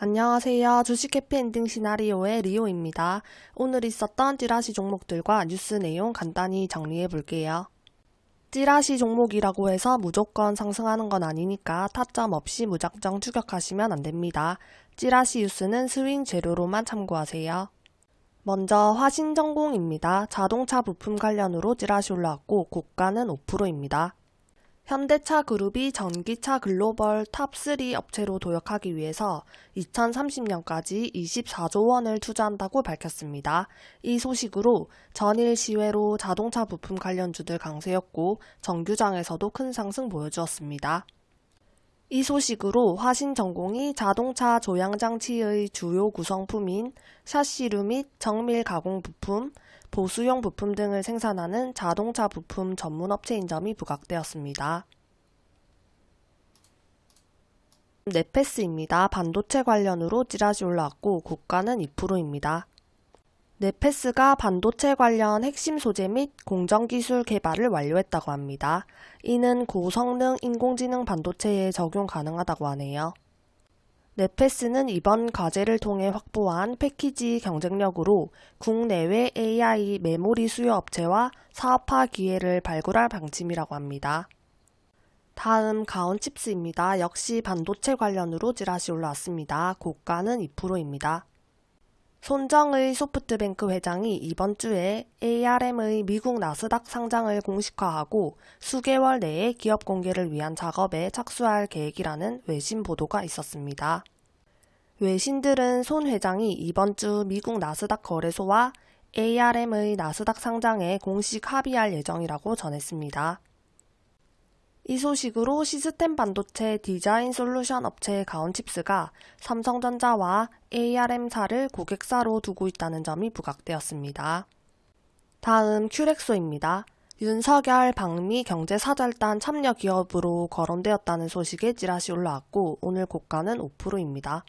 안녕하세요. 주식 해피엔딩 시나리오의 리오입니다. 오늘 있었던 찌라시 종목들과 뉴스 내용 간단히 정리해 볼게요. 찌라시 종목이라고 해서 무조건 상승하는 건 아니니까 타점 없이 무작정 추격하시면 안 됩니다. 찌라시 뉴스는 스윙 재료로만 참고하세요. 먼저 화신정공입니다. 자동차 부품 관련으로 찌라시 올라왔고 고가는 5%입니다. 현대차 그룹이 전기차 글로벌 탑3 업체로 도약하기 위해서 2030년까지 24조 원을 투자한다고 밝혔습니다. 이 소식으로 전일 시외로 자동차 부품 관련주들 강세였고 정규장에서도 큰 상승 보여주었습니다. 이 소식으로 화신전공이 자동차 조향장치의 주요 구성품인 샤시류 및 정밀 가공 부품, 보수용 부품 등을 생산하는 자동차 부품 전문 업체인 점이 부각되었습니다. 네페스입니다. 반도체 관련으로 찌라시 올라왔고 고가는 2%입니다. 네페스가 반도체 관련 핵심 소재 및 공정기술 개발을 완료했다고 합니다. 이는 고성능 인공지능 반도체에 적용 가능하다고 하네요. 네페스는 이번 과제를 통해 확보한 패키지 경쟁력으로 국내외 AI 메모리 수요 업체와 사업화 기회를 발굴할 방침이라고 합니다. 다음 가온칩스입니다. 역시 반도체 관련으로 찌라시 올라왔습니다. 고가는 2%입니다. 손정의 소프트뱅크 회장이 이번 주에 ARM의 미국 나스닥 상장을 공식화하고 수개월 내에 기업 공개를 위한 작업에 착수할 계획이라는 외신 보도가 있었습니다. 외신들은 손 회장이 이번 주 미국 나스닥 거래소와 ARM의 나스닥 상장에 공식 합의할 예정이라고 전했습니다. 이 소식으로 시스템 반도체 디자인 솔루션 업체 가온칩스가 삼성전자와 ARM사를 고객사로 두고 있다는 점이 부각되었습니다. 다음 큐렉소입니다. 윤석열 방미 경제사절단 참여 기업으로 거론되었다는 소식에 찌라시 올라왔고 오늘 고가는 5%입니다.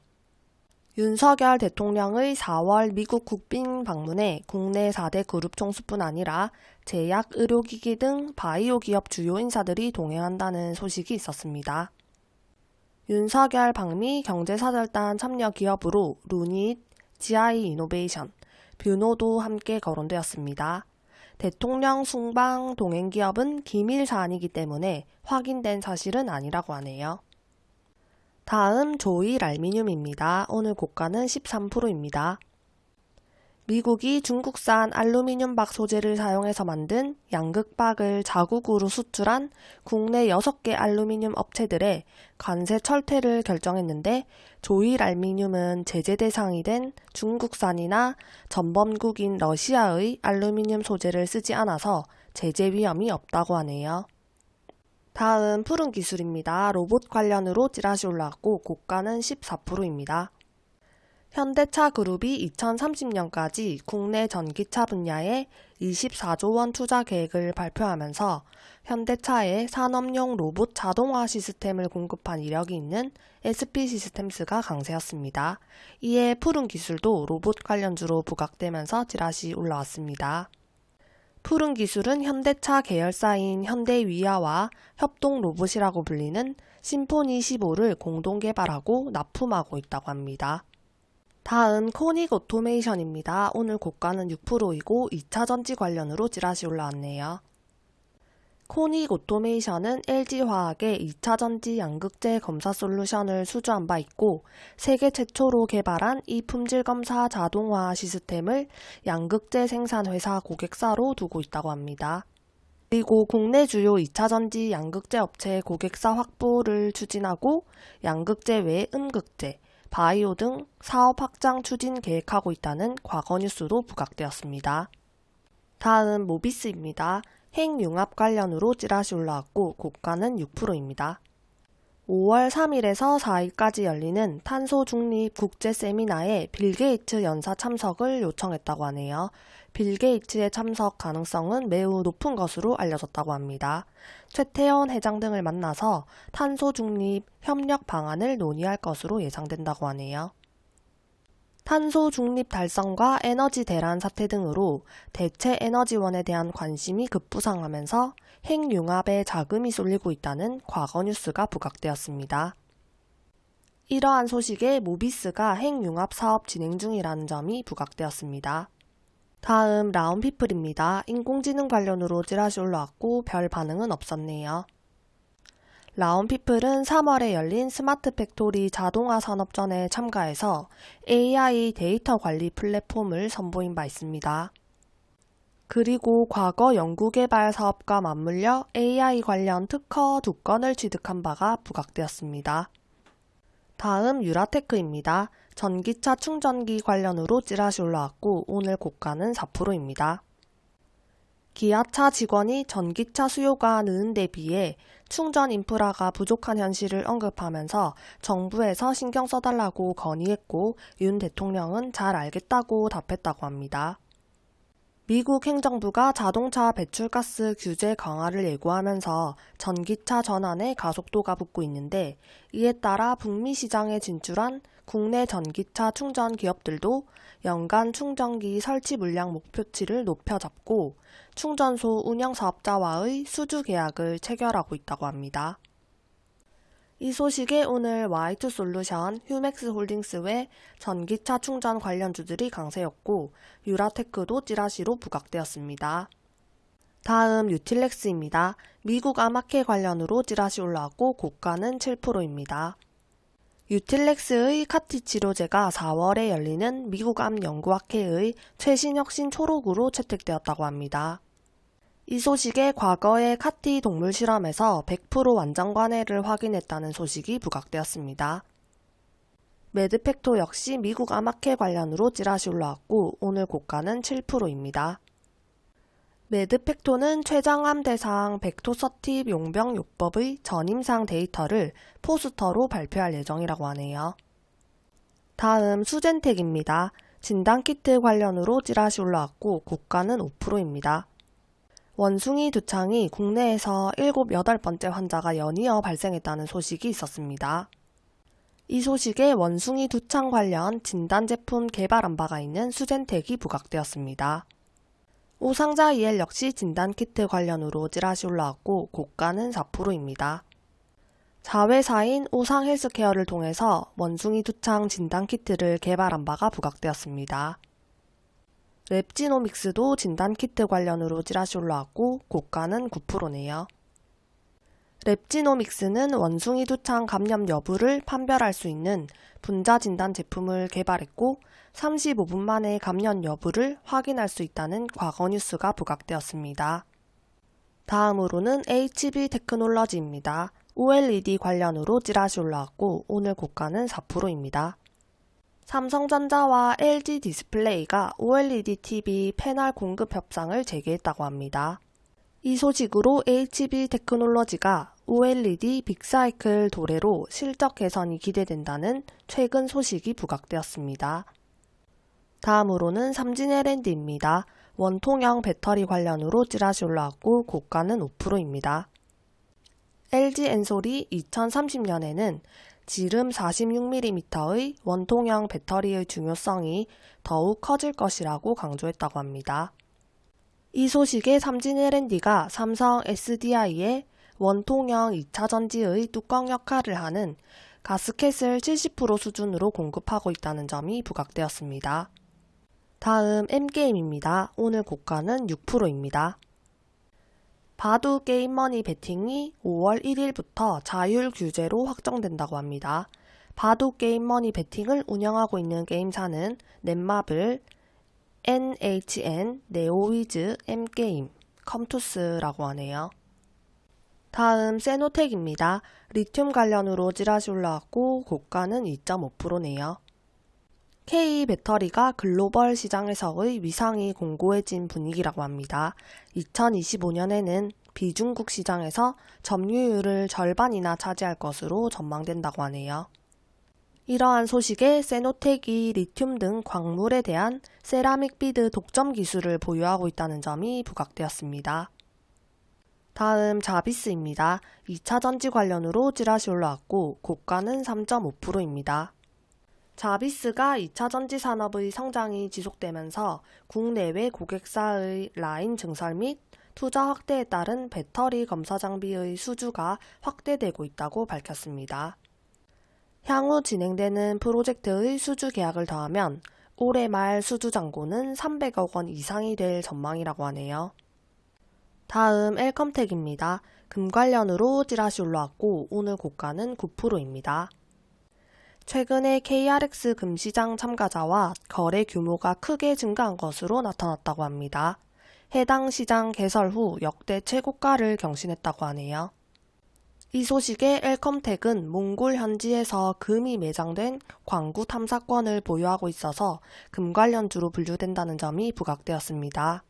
윤석열 대통령의 4월 미국 국빈 방문에 국내 4대 그룹 총수뿐 아니라 제약, 의료기기 등 바이오 기업 주요 인사들이 동행한다는 소식이 있었습니다. 윤석열 방미 경제사절단 참여 기업으로 루닛, GI 이노베이션, 뷰노도 함께 거론되었습니다. 대통령 순방 동행 기업은 기밀 사안이기 때문에 확인된 사실은 아니라고 하네요. 다음 조일 알미늄입니다. 오늘 고가는 13%입니다. 미국이 중국산 알루미늄 박 소재를 사용해서 만든 양극박을 자국으로 수출한 국내 6개 알루미늄 업체들의 관세 철퇴를 결정했는데 조일 알미늄은 제재 대상이 된 중국산이나 전범국인 러시아의 알루미늄 소재를 쓰지 않아서 제재 위험이 없다고 하네요. 다음 푸른 기술입니다. 로봇 관련으로 찌라시 올라왔고 고가는 14%입니다. 현대차 그룹이 2030년까지 국내 전기차 분야에 24조 원 투자 계획을 발표하면서 현대차에 산업용 로봇 자동화 시스템을 공급한 이력이 있는 SP 시스템스가 강세였습니다. 이에 푸른 기술도 로봇 관련주로 부각되면서 찌라시 올라왔습니다. 푸른 기술은 현대차 계열사인 현대위아와 협동 로봇이라고 불리는 심포니 15를 공동 개발하고 납품하고 있다고 합니다. 다음 코닉 오토메이션입니다. 오늘 고가는 6%이고 2차 전지 관련으로 찌라시 올라왔네요. 코닉 오토메이션은 LG화학의 2차 전지 양극재 검사 솔루션을 수주한 바 있고 세계 최초로 개발한 이 품질 검사 자동화 시스템을 양극재 생산 회사 고객사로 두고 있다고 합니다. 그리고 국내 주요 2차 전지 양극재 업체 고객사 확보를 추진하고 양극재 외 음극재, 바이오 등 사업 확장 추진 계획하고 있다는 과거 뉴스도 부각되었습니다. 다음 모비스입니다. 핵융합 관련으로 찌라시 올라왔고 고가는 6%입니다. 5월 3일에서 4일까지 열리는 탄소 중립 국제 세미나에 빌 게이츠 연사 참석을 요청했다고 하네요. 빌 게이츠의 참석 가능성은 매우 높은 것으로 알려졌다고 합니다. 최태원 회장 등을 만나서 탄소 중립 협력 방안을 논의할 것으로 예상된다고 하네요. 탄소 중립 달성과 에너지 대란 사태 등으로 대체 에너지원에 대한 관심이 급부상하면서 핵융합에 자금이 쏠리고 있다는 과거 뉴스가 부각되었습니다. 이러한 소식에 모비스가 핵융합 사업 진행 중이라는 점이 부각되었습니다. 다음 라온피플입니다. 인공지능 관련으로 찌라시 올라왔고 별 반응은 없었네요. 라온피플은 3월에 열린 스마트 팩토리 자동화 산업전에 참가해서 AI 데이터 관리 플랫폼을 선보인 바 있습니다. 그리고 과거 연구개발 사업과 맞물려 AI 관련 특허 두 건을 취득한 바가 부각되었습니다. 다음 유라테크입니다. 전기차 충전기 관련으로 찌라시 올라왔고 오늘 고가는 4%입니다. 기아차 직원이 전기차 수요가 느는 데 비해 충전 인프라가 부족한 현실을 언급하면서 정부에서 신경 써달라고 건의했고 윤 대통령은 잘 알겠다고 답했다고 합니다. 미국 행정부가 자동차 배출가스 규제 강화를 예고하면서 전기차 전환에 가속도가 붙고 있는데 이에 따라 북미 시장에 진출한 국내 전기차 충전 기업들도 연간 충전기 설치 물량 목표치를 높여 잡고 충전소 운영 사업자와의 수주 계약을 체결하고 있다고 합니다. 이 소식에 오늘 와이투솔루션, 휴맥스 홀딩스 외 전기차 충전 관련주들이 강세였고 유라테크도 찌라시로 부각되었습니다. 다음 유틸렉스입니다. 미국 암학회 관련으로 찌라시 올라왔고 고가는 7%입니다. 유틸렉스의 CAR-T 치료제가 4월에 열리는 미국 암 연구학회의 최신 혁신 초록으로 채택되었다고 합니다. 이 소식에 과거의 CAR-T 동물 실험에서 100% 완전 관해를 확인했다는 소식이 부각되었습니다. 메드팩토 역시 미국 암학회 관련으로 찌라시 올라왔고 오늘 고가는 7%입니다. 매드팩토는 췌장암 대상 벡토서팁 용병 요법의 전임상 데이터를 포스터로 발표할 예정이라고 하네요. 다음 수젠텍입니다. 진단키트 관련으로 찌라시 올라왔고 고가는 5%입니다. 원숭이 두창이 국내에서 7, 8번째 환자가 연이어 발생했다는 소식이 있었습니다. 이 소식에 원숭이 두창 관련 진단 제품 개발한 바가 있는 수젠텍이 부각되었습니다. 오상자 EL 역시 진단키트 관련으로 찌라시 올라왔고 고가는 4%입니다. 자회사인 오상 헬스케어를 통해서 원숭이 두창 진단키트를 개발한 바가 부각되었습니다. 랩지노믹스도 진단키트 관련으로 찌라시 올라왔고 고가는 9%네요. 랩지노믹스는 원숭이 두창 감염 여부를 판별할 수 있는 분자 진단 제품을 개발했고 35분 만에 감염 여부를 확인할 수 있다는 과거 뉴스가 부각되었습니다. 다음으로는 HB 테크놀러지입니다. OLED 관련으로 찌라시 올라왔고 오늘 고가는 4%입니다. 삼성전자와 LG 디스플레이가 OLED TV 패널 공급 협상을 재개했다고 합니다. 이 소식으로 HB 테크놀로지가 OLED 빅사이클 도래로 실적 개선이 기대된다는 최근 소식이 부각되었습니다. 다음으로는 삼진 LND입니다. 원통형 배터리 관련으로 찌라시 올라왔고 고가는 5%입니다. LG 엔솔이 2030년에는 지름 46mm의 원통형 배터리의 중요성이 더욱 커질 것이라고 강조했다고 합니다. 이 소식에 삼진 L&D가 삼성 SDI의 원통형 2차전지의 뚜껑 역할을 하는 가스켓을 70% 수준으로 공급하고 있다는 점이 부각되었습니다. 다음 M게임입니다. 오늘 고가는 6%입니다. 바둑 게임머니 베팅이 5월 1일부터 자율 규제로 확정된다고 합니다. 바둑 게임머니 베팅을 운영하고 있는 게임사는 넷마블, NHN, 네오위즈, M게임, 컴투스라고 하네요. 다음 세노텍입니다. 리튬 관련으로 찌라시 올라왔고 고가는 2.5%네요. K 배터리가 글로벌 시장에서의 위상이 공고해진 분위기라고 합니다. 2025년에는 비중국 시장에서 점유율을 절반이나 차지할 것으로 전망된다고 하네요. 이러한 소식에 세노텍이 리튬 등 광물에 대한 세라믹 bead 독점 기술을 보유하고 있다는 점이 부각되었습니다. 다음 자비스입니다. 2차 전지 관련으로 찌라시 올라왔고 고가는 3.5%입니다. 자비스가 2차 전지 산업의 성장이 지속되면서 국내외 고객사의 라인 증설 및 투자 확대에 따른 배터리 검사 장비의 수주가 확대되고 있다고 밝혔습니다. 향후 진행되는 프로젝트의 수주 계약을 더하면 올해 말 수주 잔고는 300억 원 이상이 될 전망이라고 하네요. 다음 엘컴텍입니다. 금 관련으로 찌라시 올라왔고 오늘 고가는 9%입니다. 최근에 KRX 금시장 참가자와 거래 규모가 크게 증가한 것으로 나타났다고 합니다. 해당 시장 개설 후 역대 최고가를 경신했다고 하네요. 이 소식에 엘컴텍은 몽골 현지에서 금이 매장된 광구 탐사권을 보유하고 있어서 금 관련주로 분류된다는 점이 부각되었습니다.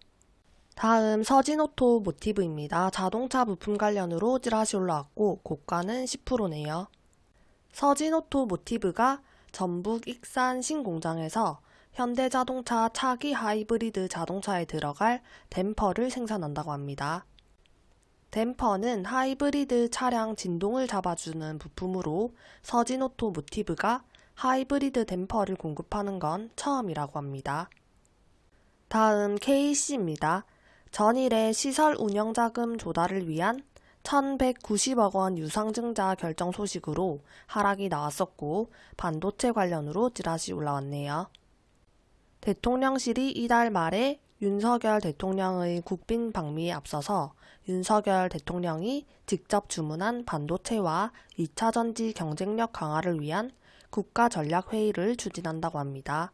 다음 서진오토 모티브입니다. 자동차 부품 관련으로 찌라시 올라왔고 고가는 10%네요. 서진오토 모티브가 전북 익산 신공장에서 현대자동차 차기 하이브리드 자동차에 들어갈 댐퍼를 생산한다고 합니다. 댐퍼는 하이브리드 차량 진동을 잡아주는 부품으로 서진오토 모티브가 하이브리드 댐퍼를 공급하는 건 처음이라고 합니다. 다음 KC입니다. 전일에 시설 운영자금 조달을 위한 1190억 원 유상증자 결정 소식으로 하락이 나왔었고 반도체 관련으로 찌라시 올라왔네요. 대통령실이 이달 말에 윤석열 대통령의 국빈 방미에 앞서서 윤석열 대통령이 직접 주문한 반도체와 2차 전지 경쟁력 강화를 위한 국가 전략 회의를 추진한다고 합니다.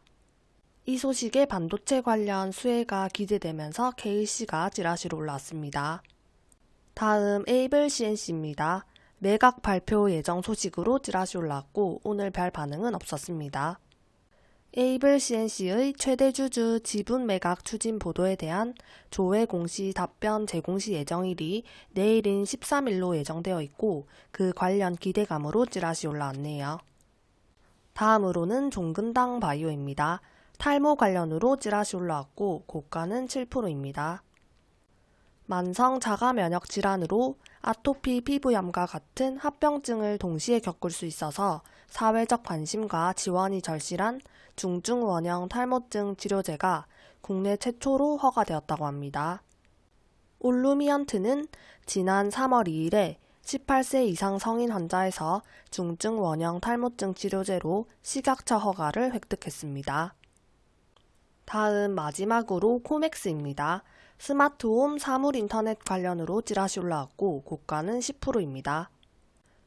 이 소식에 반도체 관련 수혜가 기대되면서 KC가 찌라시로 올랐습니다. 다음 에이블 CNC입니다. 매각 발표 예정 소식으로 찌라시 올랐고 오늘 별 반응은 없었습니다. 에이블 CNC의 최대 주주 지분 매각 추진 보도에 대한 조회 공시 답변 제공시 예정일이 내일인 13일로 예정되어 있고 그 관련 기대감으로 찌라시 올라왔네요. 다음으로는 종근당 바이오입니다. 탈모 관련으로 찌라시 올라왔고 고가는 7%입니다. 만성 자가 면역 질환으로 아토피 피부염과 같은 합병증을 동시에 겪을 수 있어서 사회적 관심과 지원이 절실한 중증 원형 탈모증 치료제가 국내 최초로 허가되었다고 합니다. 올루미언트는 지난 3월 2일에 18세 이상 성인 환자에서 중증 원형 탈모증 치료제로 식약처 허가를 획득했습니다. 다음 마지막으로 코맥스입니다. 스마트홈 사물 인터넷 관련으로 찌라시 올라왔고 고가는 10%입니다.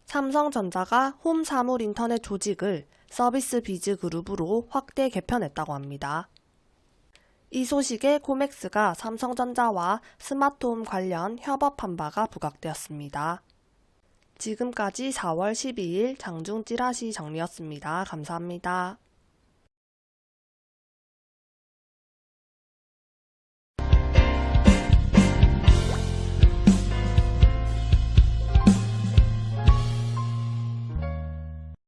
삼성전자가 홈 사물 인터넷 조직을 서비스 biz 그룹으로 확대 개편했다고 합니다. 이 소식에 코맥스가 삼성전자와 스마트홈 관련 협업한 바가 부각되었습니다. 지금까지 4월 12일 장중 찌라시 정리였습니다. 감사합니다.